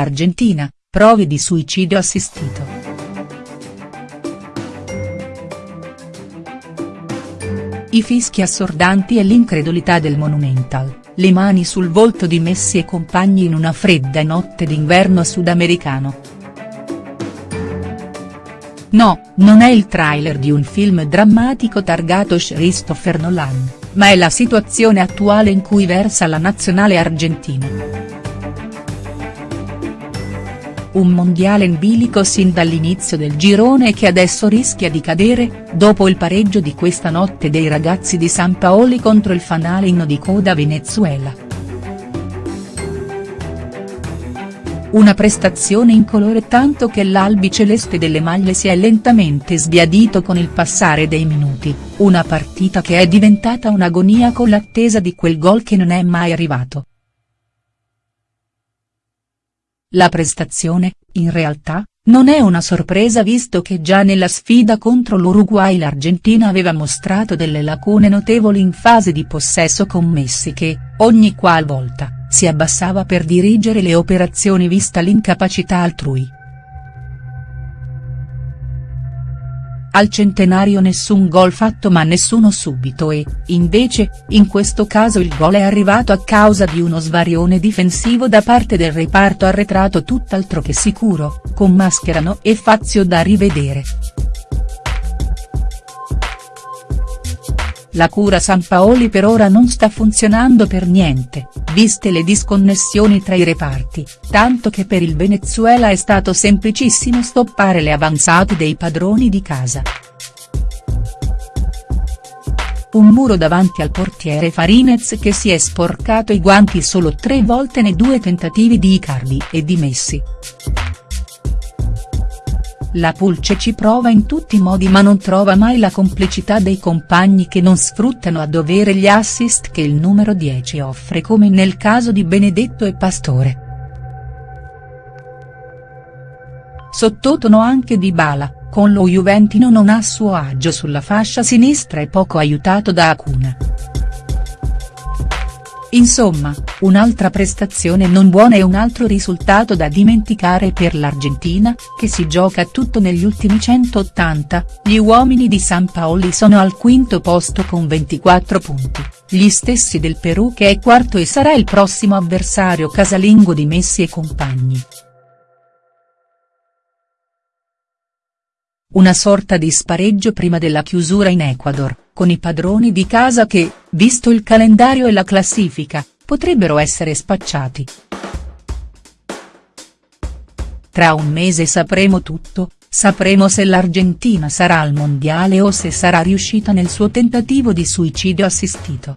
Argentina, prove di suicidio assistito. I fischi assordanti e l'incredulità del Monumental, le mani sul volto di Messi e compagni in una fredda notte d'inverno sudamericano. No, non è il trailer di un film drammatico targato Christopher Nolan, ma è la situazione attuale in cui versa la nazionale argentina. Un mondiale in bilico sin dall'inizio del girone che adesso rischia di cadere, dopo il pareggio di questa notte dei ragazzi di San Paoli contro il fanalino di coda Venezuela. Una prestazione incolore tanto che l'albi celeste delle maglie si è lentamente sbiadito con il passare dei minuti, una partita che è diventata un'agonia con l'attesa di quel gol che non è mai arrivato. La prestazione, in realtà, non è una sorpresa visto che già nella sfida contro l'Uruguay l'Argentina aveva mostrato delle lacune notevoli in fase di possesso con Messi che, ogni qual volta, si abbassava per dirigere le operazioni vista l'incapacità altrui. Al centenario nessun gol fatto ma nessuno subito e, invece, in questo caso il gol è arrivato a causa di uno svarione difensivo da parte del reparto arretrato tutt'altro che sicuro, con Mascherano e Fazio da rivedere. La cura Sampaoli per ora non sta funzionando per niente, viste le disconnessioni tra i reparti, tanto che per il Venezuela è stato semplicissimo stoppare le avanzate dei padroni di casa. Un muro davanti al portiere Farinez che si è sporcato i guanti solo tre volte nei due tentativi di Icardi e di Messi. La Pulce ci prova in tutti i modi ma non trova mai la complicità dei compagni che non sfruttano a dovere gli assist che il numero 10 offre come nel caso di Benedetto e Pastore. Sottotono anche di Bala, con lo Juventino non a suo agio sulla fascia sinistra e poco aiutato da Acuna. Insomma, un'altra prestazione non buona e un altro risultato da dimenticare per l'Argentina, che si gioca tutto negli ultimi 180, gli uomini di San Paoli sono al quinto posto con 24 punti, gli stessi del Perù che è quarto e sarà il prossimo avversario casalingo di Messi e compagni. Una sorta di spareggio prima della chiusura in Ecuador, con i padroni di casa che, visto il calendario e la classifica, potrebbero essere spacciati. Tra un mese sapremo tutto, sapremo se l'Argentina sarà al mondiale o se sarà riuscita nel suo tentativo di suicidio assistito.